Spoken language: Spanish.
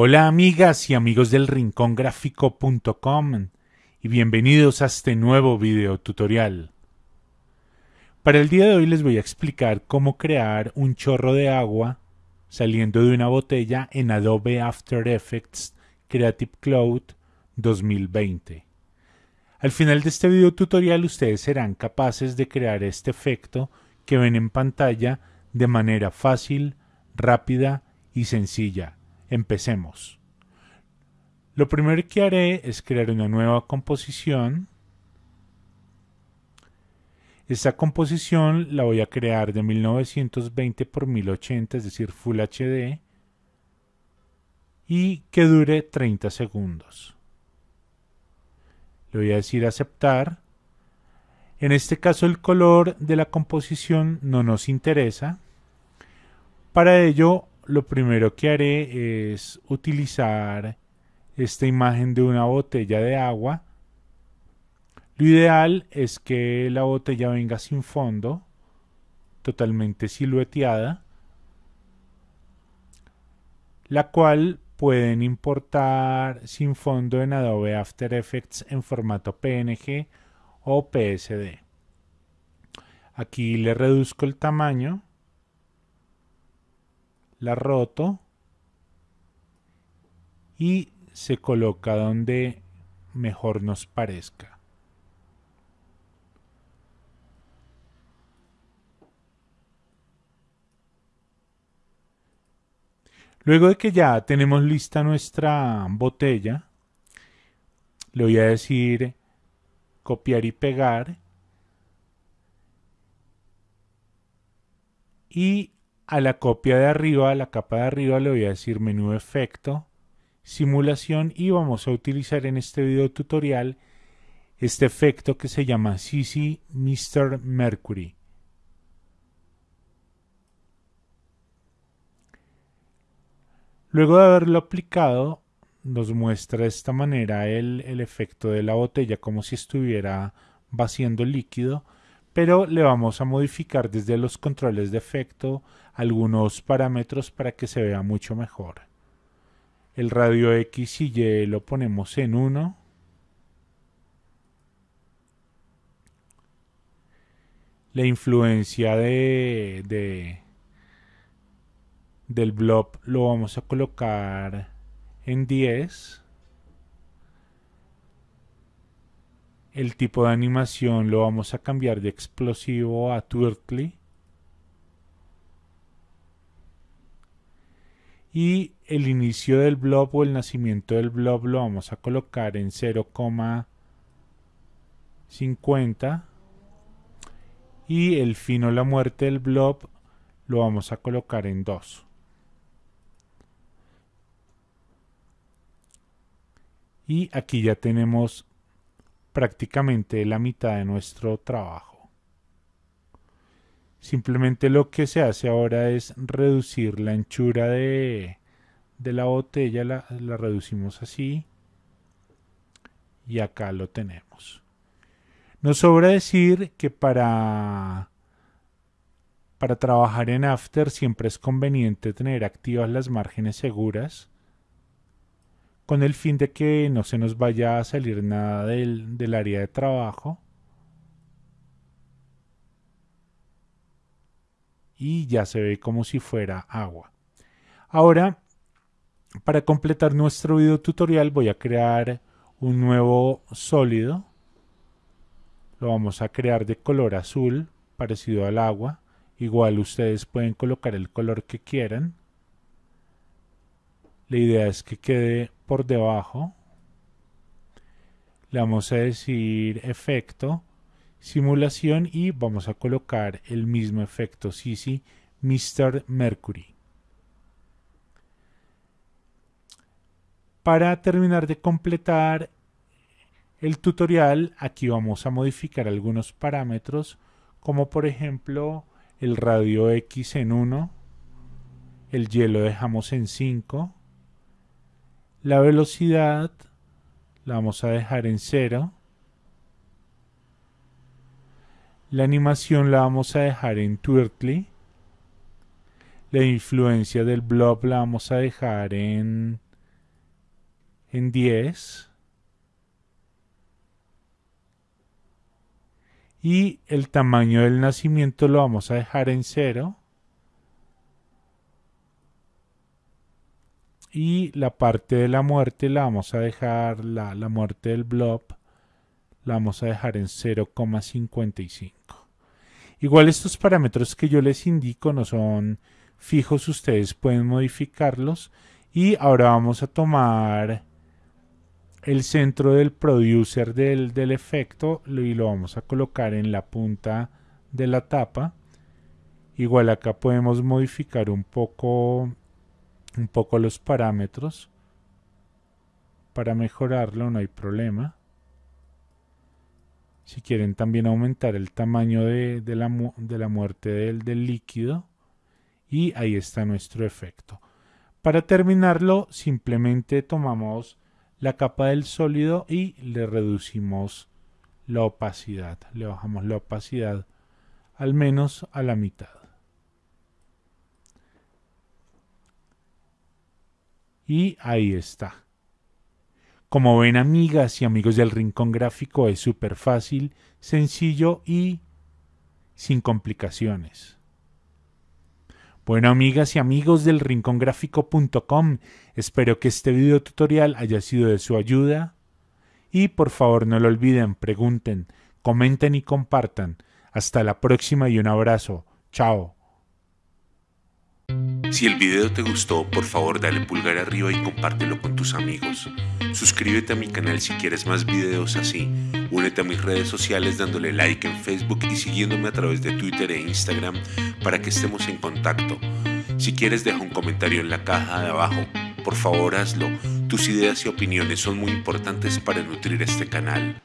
Hola amigas y amigos del rincongráfico.com y bienvenidos a este nuevo video tutorial. Para el día de hoy les voy a explicar cómo crear un chorro de agua saliendo de una botella en Adobe After Effects Creative Cloud 2020. Al final de este video tutorial ustedes serán capaces de crear este efecto que ven en pantalla de manera fácil, rápida y sencilla. Empecemos. Lo primero que haré es crear una nueva composición. Esta composición la voy a crear de 1920 por 1080, es decir, Full HD, y que dure 30 segundos. Le voy a decir aceptar. En este caso el color de la composición no nos interesa. Para ello lo primero que haré es utilizar esta imagen de una botella de agua. Lo ideal es que la botella venga sin fondo, totalmente silueteada, la cual pueden importar sin fondo en Adobe After Effects en formato PNG o PSD. Aquí le reduzco el tamaño, la roto y se coloca donde mejor nos parezca. Luego de que ya tenemos lista nuestra botella, le voy a decir copiar y pegar. Y a la copia de arriba, a la capa de arriba, le voy a decir menú efecto, simulación y vamos a utilizar en este video tutorial este efecto que se llama CC Mr. Mercury. Luego de haberlo aplicado, nos muestra de esta manera el, el, efecto de la botella como si estuviera vaciando líquido, pero le vamos a modificar desde los controles de efecto algunos parámetros para que se vea mucho mejor. El radio X y Y lo ponemos en 1. La influencia de, de del blob lo vamos a colocar en 10 el tipo de animación lo vamos a cambiar de explosivo a twirly y el inicio del blob o el nacimiento del blob lo vamos a colocar en 0,50 y el fin o la muerte del blob lo vamos a colocar en 2 y aquí ya tenemos prácticamente la mitad de nuestro trabajo. Simplemente lo que se hace ahora es reducir la anchura de, la botella, la, reducimos así y acá lo tenemos. Nos sobra decir que para, trabajar en After siempre es conveniente tener activas las márgenes seguras con el fin de que no se nos vaya a salir nada del área de trabajo. Y ya se ve como si fuera agua. Ahora, para completar nuestro video tutorial voy a crear un nuevo sólido. Lo vamos a crear de color azul, parecido al agua. Igual ustedes pueden colocar el color que quieran. La idea es que quede por debajo. Le vamos a decir efecto, simulación y vamos a colocar el mismo efecto CC Mr. Mercury. Para terminar de completar el tutorial, aquí vamos a modificar algunos parámetros, como por ejemplo el radio X en 1, el Y lo dejamos en 5, la velocidad la vamos a dejar en cero. La animación la vamos a dejar en Twirtly. La influencia del blob la vamos a dejar en en 10 y el tamaño del nacimiento lo vamos a dejar en 0 y la parte de la muerte la vamos a dejar, la, la muerte del blob, la vamos a dejar en 0,55. Igual estos parámetros que yo les indico no son fijos, ustedes pueden modificarlos. Y ahora vamos a tomar el centro del producer del, efecto y lo vamos a colocar en la punta de la tapa. Igual acá podemos modificar un poco un poco los parámetros para mejorarlo, no hay problema. Si quieren también aumentar el tamaño de, la, muerte del líquido. Y ahí está nuestro efecto. Para terminarlo, simplemente tomamos la capa del sólido y le reducimos la opacidad. Le bajamos la opacidad al menos a la mitad. Y ahí está. Como ven amigas y amigos del Rincón Gráfico es súper fácil, sencillo y sin complicaciones. Bueno amigas y amigos del rincongráfico.com, espero que este video tutorial haya sido de su ayuda y por favor no lo olviden, pregunten, comenten y compartan. Hasta la próxima y un abrazo. Chao. Si el video te gustó, por favor dale pulgar arriba y compártelo con tus amigos. Suscríbete a mi canal si quieres más videos así. Únete a mis redes sociales dándole like en Facebook y siguiéndome a través de Twitter e Instagram para que estemos en contacto. Si quieres deja un comentario en la caja de abajo. Por favor hazlo. Tus ideas y opiniones son muy importantes para nutrir este canal.